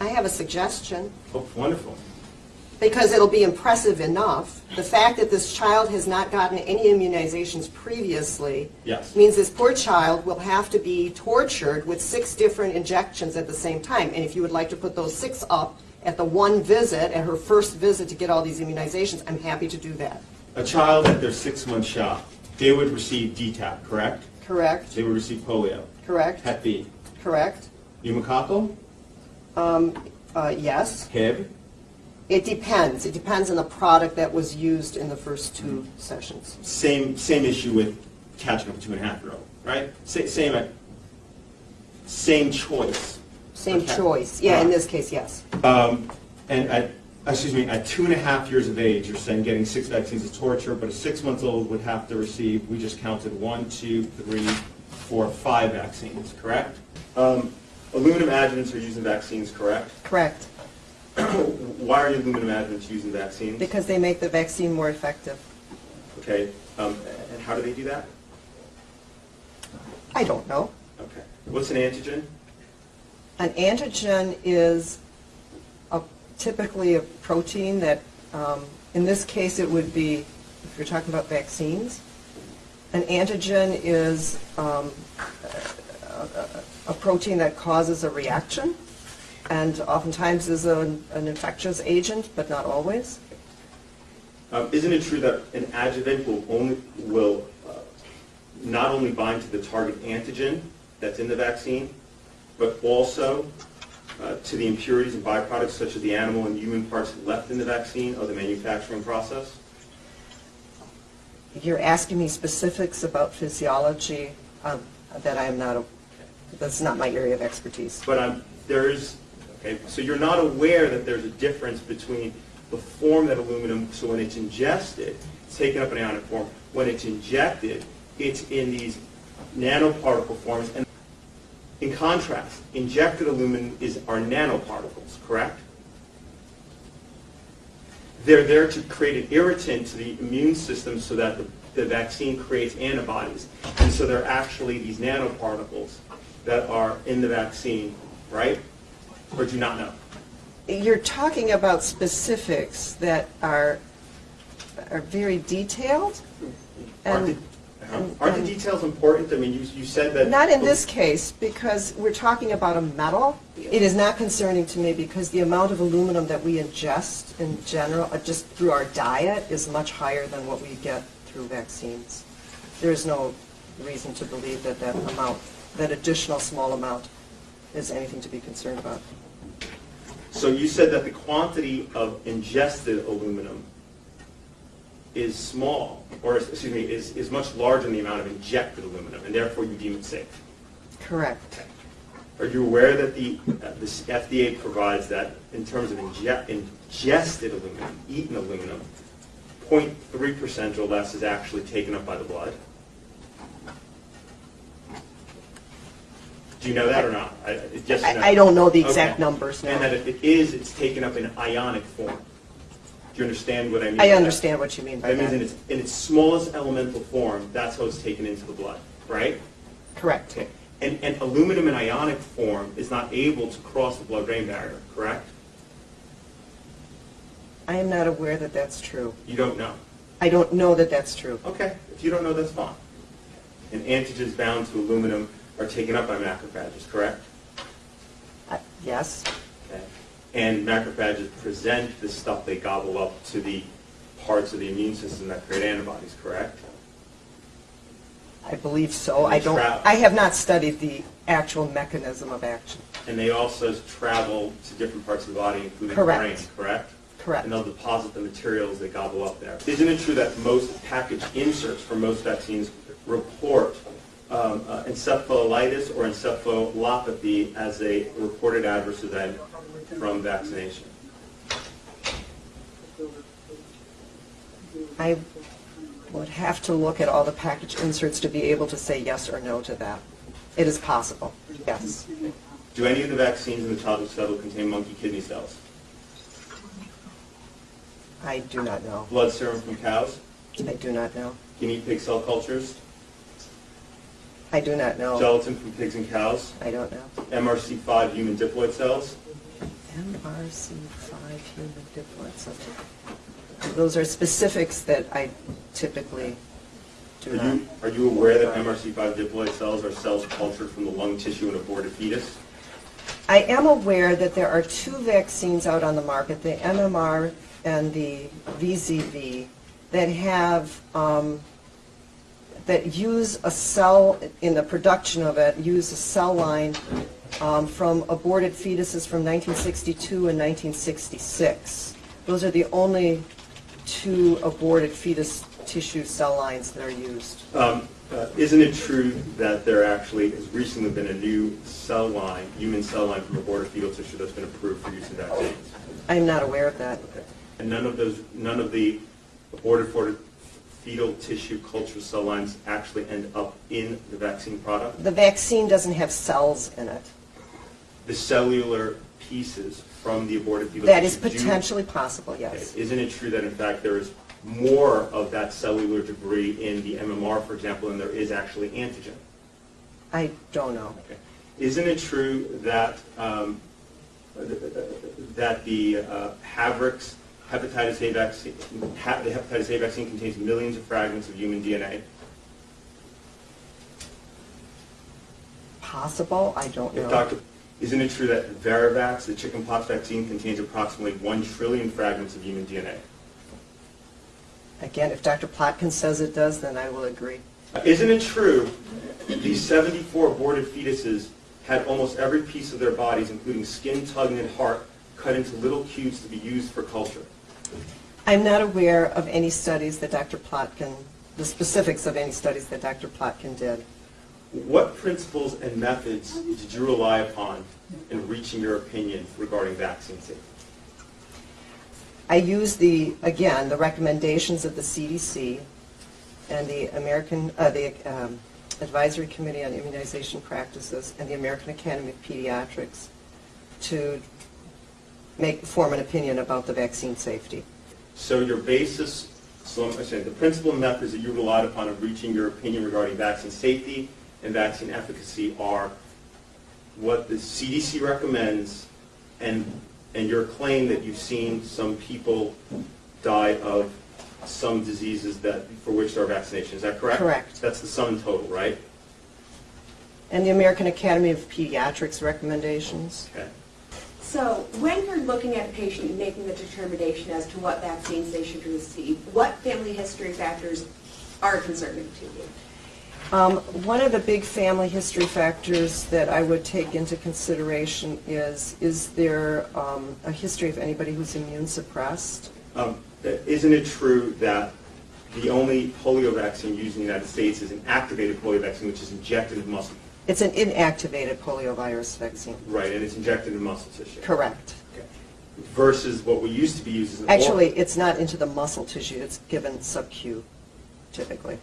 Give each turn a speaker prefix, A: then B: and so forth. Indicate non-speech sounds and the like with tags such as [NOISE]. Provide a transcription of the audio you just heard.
A: I have a suggestion,
B: Oh, wonderful.
A: because it'll be impressive enough. The fact that this child has not gotten any immunizations previously
B: Yes.
A: means this poor child will have to be tortured with six different injections at the same time. And if you would like to put those six up at the one visit, at her first visit to get all these immunizations, I'm happy to do that.
B: A child at their six-month shot, they would receive DTaP, correct?
A: Correct?
B: They would receive polio,
A: Correct?
B: Hep B,
A: Correct?
B: pneumococcal,
A: Uh, Yes.
B: HIB,
A: It depends. It depends on the product that was used in the first two sessions.
B: same, same issue with catching up a two-and-a-half-year-old, right? Sa- Same, uh, same choice.
A: Same choice. Yeah, in this case, yes.
B: Um, And at, excuse me, at two and a half years of age, you're saying getting six vaccines is torture, but a six-month-old would have to receive, we just counted one, two, three, four, five vaccines, correct? Um, Aluminum adjuvants are used in vaccines, correct?
A: Correct. [CLEARS THROAT]
B: Why are aluminum adjuvants used in vaccines?
A: Because they make the vaccine more effective.
B: Okay, um, and how do they do that?
A: I don't know.
B: Okay. What's an antigen?
A: An antigen is a- typically a protein that, um, in this case, it would be, if you're talking about vaccines, an antigen is um, a- a a protein that causes a reaction, and oftentimes is an an infectious agent, but not always.
B: Um, Isn't it true that an adjuvant will only, will uh, not only bind to the target antigen that's in the vaccine, but also uh, to the impurities and byproducts such as the animal and human parts left in the vaccine of the manufacturing process?
A: You're asking me specifics about physiology um, that I am not, a- that's not my area of expertise.
B: But um, there is, okay, so you're not aware that there's a difference between the form that aluminum, so when it's ingested, it's taken up in ionic form. When it's injected, it's in these nanoparticle forms. And in contrast, injected aluminum is are nanoparticles, correct? They're there to create an irritant to the immune system so that the, the vaccine creates antibodies. And so they're actually these nanoparticles that are in the vaccine, right? Or do you not know?
A: You're talking about specifics that are, are very detailed?
B: Aren't
A: And-
B: the,
A: and-
B: aren't the details important? I mean, you, you said that...
A: Not in this case, because we're talking about a metal. It is not concerning to me because the amount of aluminum that we ingest in general, uh, just through our diet, is much higher than what we get through vaccines. There is no reason to believe that that amount, that additional small amount, is anything to be concerned about.
B: So you said that the quantity of ingested aluminum is small, or excuse me, is, is much larger than the amount of injected aluminum, and therefore you deem it safe.
A: Correct.
B: Are you aware that the, uh, the FDA provides that in terms of inje- ingested aluminum, eaten aluminum, 0.3% or less is actually taken up by the blood? Do you know that or not? I- Yes or no?
A: I I don't know the exact
B: Okay.
A: numbers
B: And that if it is, it's taken up in ionic form. Do you understand what I mean? by
A: I
B: that?
A: understand what you mean by
B: That means in
A: that.
B: its, in its smallest elemental form, that's how it's taken into the blood, right?
A: Correct.
B: Okay. And, and aluminum in ionic form is not able to cross the blood-brain barrier, correct?
A: I am not aware that that's true.
B: You don't know.
A: I don't know that that's true.
B: Okay, if you don't know, that's fine. An And antigens bound to aluminum are taken up by macrophages, correct?
A: Uh, Yes?
B: Okay. And macrophages present the stuff they gobble up to the parts of the immune system that create antibodies, correct?
A: I believe so. I don't. I have not studied the actual mechanism of action.
B: And they also travel to different parts of the body, including the brain, correct?
A: Correct.
B: And they'll deposit the materials they gobble up there. Isn't it true that most package inserts for most vaccines report um, uh, encephalitis or encephalopathy as a reported adverse event from vaccination?
A: I would have to look at all the package inserts to be able to say yes or no to that. It is possible, yes.
B: Do any of the vaccines in the childhood study contain monkey kidney cells?
A: I do not know.
B: Blood serum from cows?
A: I do not know.
B: Guinea pig cell cultures?
A: I do not know.
B: Gelatin from pigs and cows?
A: I don't know.
B: MRC5 human diploid cells?
A: MRC5 human diploid cell. Those are specifics that I typically do
B: Are
A: not.
B: you, are you aware that MRC5 diploid cells are cells cultured from the lung tissue in aborted fetus?
A: I am aware that there are two vaccines out on the market, the MMR and the VZV, that have, um, that use a cell, in the production of it, use a cell line um, from aborted fetuses from 1962 and 1966. Those are the only two aborted fetus tissue cell lines that are used.
B: Um, uh, Isn't it true that there actually has recently been a new cell line, human cell line from aborted fetal tissue that's been approved for use in vaccines?
A: I'm not aware of that.
B: Okay. And none of those, none of the aborted for- fetal tissue culture cell lines actually end up in the vaccine product?
A: The vaccine doesn't have cells in it.
B: The cellular pieces from the aborted fetal
A: That is
B: tissue do-
A: potentially possible,
B: Okay.
A: yes.
B: Isn't it true that in fact there is more of that cellular debris in the MMR, for example, than there is actually antigen?
A: I don't know.
B: Okay. Isn't it true that, um, that the uh, Havrix hepatitis A vaccine, ha- the hepatitis A vaccine contains millions of fragments of human DNA?
A: Possible, I don't
B: If
A: know.
B: Dr., isn't it true that Varivax, the chickenpox vaccine, contains approximately 1 trillion fragments of human DNA?
A: Again, if Dr. Plotkin says it does, then I will agree.
B: Isn't it true these 74 aborted fetuses had almost every piece of their bodies, including skin, tongue, and heart, cut into little cubes to be used for culture?
A: I'm not aware of any studies that Dr. Plotkin, the specifics of any studies that Dr. Plotkin did.
B: What principles and methods did you rely upon in reaching your opinion regarding vaccine safety?
A: I used the, again, the recommendations of the CDC and the American, uh, the um, Advisory Committee on Immunization Practices and the American Academy of Pediatrics to make, form an opinion about the vaccine safety.
B: So your basis, so I'm saying, the principal methods that you relied upon in reaching your opinion regarding vaccine safety and vaccine efficacy are what the CDC recommends and, and your claim that you've seen some people die of some diseases that, for which there are vaccinations. Is that correct?
A: Correct.
B: That's the sum total, right?
A: And the American Academy of Pediatrics recommendations.
B: Okay.
C: So when you're looking at a patient and making the determination as to what vaccines they should receive, what family history factors are concerning to you?
A: Um, One of the big family history factors that I would take into consideration is, is there um, a history of anybody who's immune suppressed?
B: Um, Isn't it true that the only polio vaccine used in the United States is an activated polio vaccine, which is injected in muscle?
A: It's an inactivated poliovirus vaccine.
B: Right, and it's injected in muscle tissue.
A: Correct.
B: Okay. Versus what we used to be using.
A: Actually, it's not into the muscle tissue, it's given sub-Q typically.